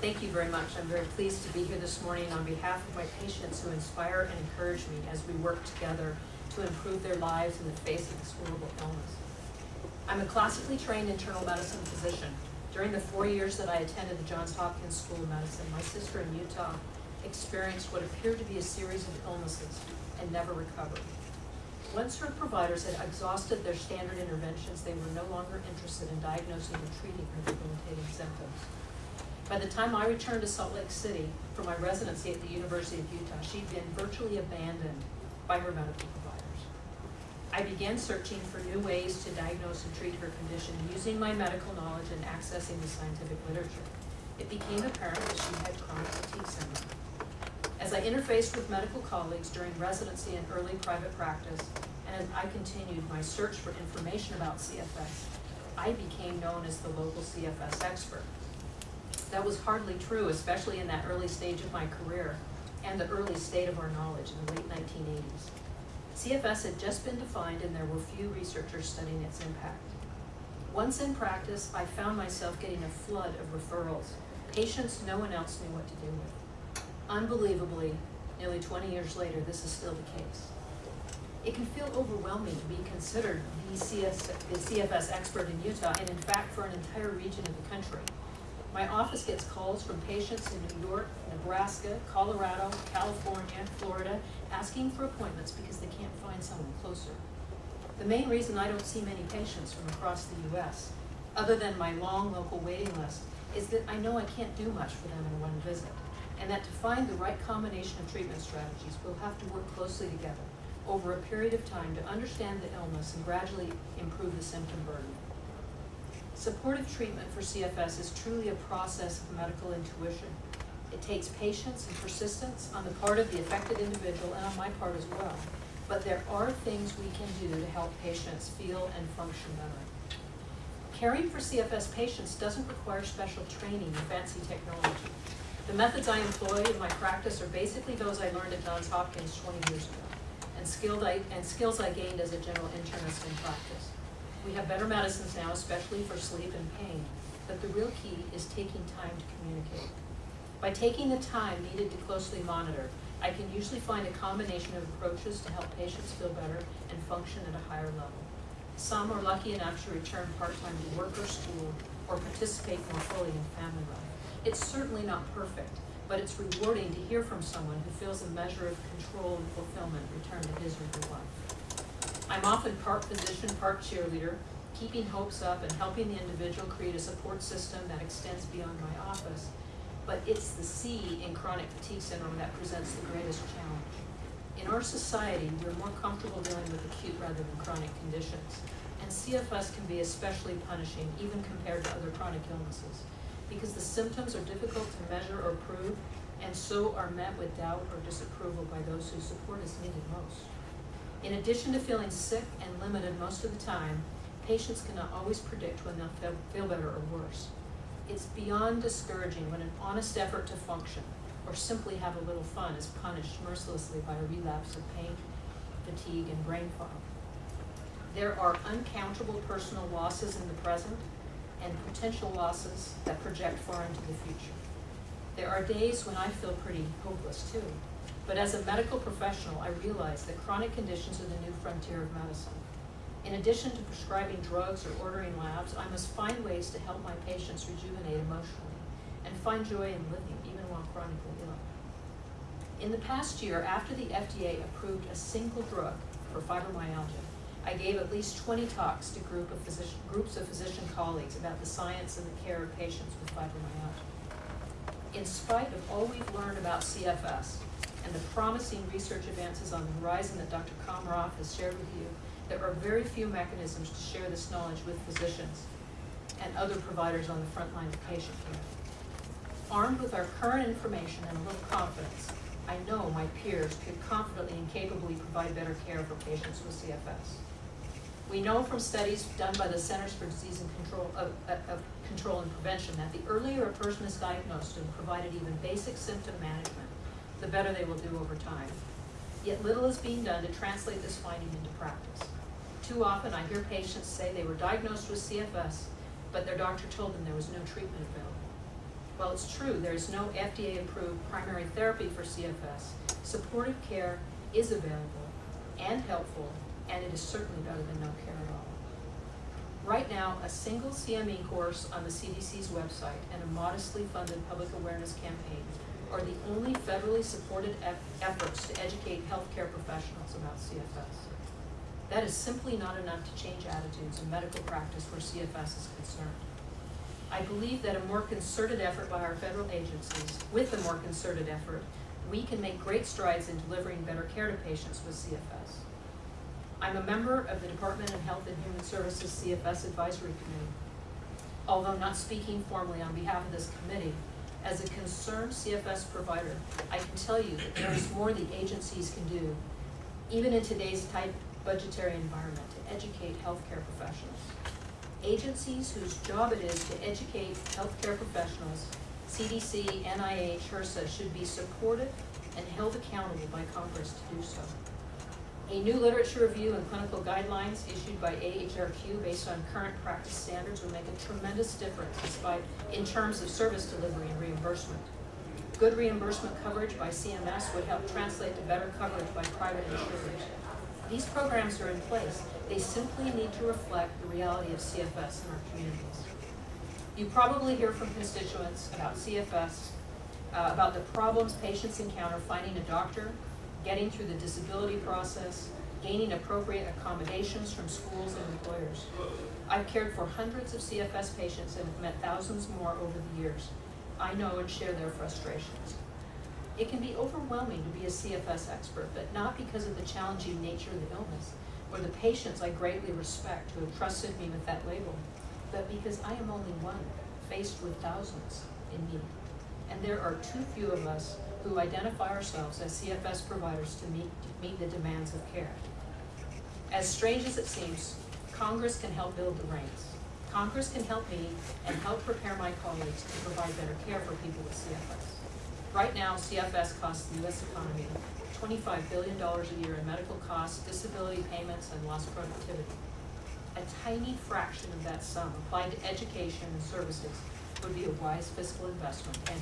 Thank you very much. I'm very pleased to be here this morning on behalf of my patients who inspire and encourage me as we work together to improve their lives in the face of this horrible illness. I'm a classically trained internal medicine physician. During the four years that I attended the Johns Hopkins School of Medicine, my sister in Utah experienced what appeared to be a series of illnesses and never recovered. Once her providers had exhausted their standard interventions, they were no longer interested in diagnosing and treating her debilitating symptoms. By the time I returned to Salt Lake City for my residency at the University of Utah, she'd been virtually abandoned by her medical providers. I began searching for new ways to diagnose and treat her condition using my medical knowledge and accessing the scientific literature. It became apparent that she had chronic fatigue syndrome. As I interfaced with medical colleagues during residency and early private practice, and as I continued my search for information about CFS, I became known as the local CFS expert. That was hardly true, especially in that early stage of my career and the early state of our knowledge in the late 1980s. CFS had just been defined and there were few researchers studying its impact. Once in practice, I found myself getting a flood of referrals, patients no one else knew what to do with. Unbelievably, nearly 20 years later, this is still the case. It can feel overwhelming to be considered the, CS, the CFS expert in Utah and in fact for an entire region of the country. My office gets calls from patients in New York, Nebraska, Colorado, California, Florida, asking for appointments because they can't find someone closer. The main reason I don't see many patients from across the US, other than my long local waiting list, is that I know I can't do much for them in one visit, and that to find the right combination of treatment strategies, we'll have to work closely together over a period of time to understand the illness and gradually improve the symptom burden. Supportive treatment for CFS is truly a process of medical intuition. It takes patience and persistence on the part of the affected individual and on my part as well. But there are things we can do to help patients feel and function better. Caring for CFS patients doesn't require special training or fancy technology. The methods I employ in my practice are basically those I learned at Johns Hopkins 20 years ago and, skilled I, and skills I gained as a general internist in practice. We have better medicines now, especially for sleep and pain, but the real key is taking time to communicate. By taking the time needed to closely monitor, I can usually find a combination of approaches to help patients feel better and function at a higher level. Some are lucky enough to return part-time to work or school or participate more fully in family life. It's certainly not perfect, but it's rewarding to hear from someone who feels a measure of control and fulfillment return to his or her life. I'm often part physician, part cheerleader, keeping hopes up and helping the individual create a support system that extends beyond my office. But it's the C in chronic fatigue syndrome that presents the greatest challenge. In our society, we're more comfortable dealing with acute rather than chronic conditions. And CFS can be especially punishing, even compared to other chronic illnesses because the symptoms are difficult to measure or prove, and so are met with doubt or disapproval by those whose support is needed most. In addition to feeling sick and limited most of the time, patients cannot always predict when they'll feel better or worse. It's beyond discouraging when an honest effort to function or simply have a little fun is punished mercilessly by a relapse of pain, fatigue, and brain fog. There are uncountable personal losses in the present and potential losses that project far into the future. There are days when I feel pretty hopeless too, but as a medical professional, I realize that chronic conditions are the new frontier of medicine. In addition to prescribing drugs or ordering labs, I must find ways to help my patients rejuvenate emotionally and find joy in living, even while chronically ill. In the past year, after the FDA approved a single drug for fibromyalgia, I gave at least 20 talks to group of physician, groups of physician colleagues about the science and the care of patients with fibromyalgia. In spite of all we've learned about CFS and the promising research advances on the horizon that Dr. Komaroff has shared with you, there are very few mechanisms to share this knowledge with physicians and other providers on the front line of patient care. Armed with our current information and a little confidence, I know my peers could confidently and capably provide better care for patients with CFS. We know from studies done by the Centers for Disease and Control of, of, Control and Prevention that the earlier a person is diagnosed and provided even basic symptom management, the better they will do over time. Yet little is being done to translate this finding into practice. Too often I hear patients say they were diagnosed with CFS, but their doctor told them there was no treatment available. While it's true there is no FDA-approved primary therapy for CFS, supportive care is available and helpful, and it is certainly better than no care at all. Right now, a single CME course on the CDC's website and a modestly funded public awareness campaign are the only federally supported eff- efforts to educate healthcare professionals about CFS. That is simply not enough to change attitudes in medical practice where CFS is concerned. I believe that a more concerted effort by our federal agencies, with a more concerted effort, we can make great strides in delivering better care to patients with CFS. I'm a member of the Department of Health and Human Services CFS Advisory Committee. Although not speaking formally on behalf of this committee, as a concerned CFS provider, I can tell you that there is more the agencies can do, even in today's tight budgetary environment, to educate healthcare professionals. Agencies whose job it is to educate healthcare professionals, CDC, NIH, HRSA, should be supported and held accountable by Congress to do so. A new literature review and clinical guidelines issued by AHRQ based on current practice standards would make a tremendous difference despite, in terms of service delivery and reimbursement. Good reimbursement coverage by CMS would help translate to better coverage by private insurers. These programs are in place. They simply need to reflect the reality of CFS in our communities. You probably hear from constituents about CFS, uh, about the problems patients encounter finding a doctor, getting through the disability process, gaining appropriate accommodations from schools and employers. I've cared for hundreds of CFS patients and have met thousands more over the years. I know and share their frustrations. It can be overwhelming to be a CFS expert, but not because of the challenging nature of the illness or the patients I greatly respect who have trusted me with that label, but because I am only one, faced with thousands in need. And there are too few of us who identify ourselves as CFS providers to meet, meet the demands of care. As strange as it seems, Congress can help build the ranks. Congress can help me and help prepare my colleagues to provide better care for people with CFS. Right now, CFS costs the US economy twenty-five billion dollars a year in medical costs, disability payments, and lost productivity. A tiny fraction of that sum applied to education and services would be a wise fiscal investment and.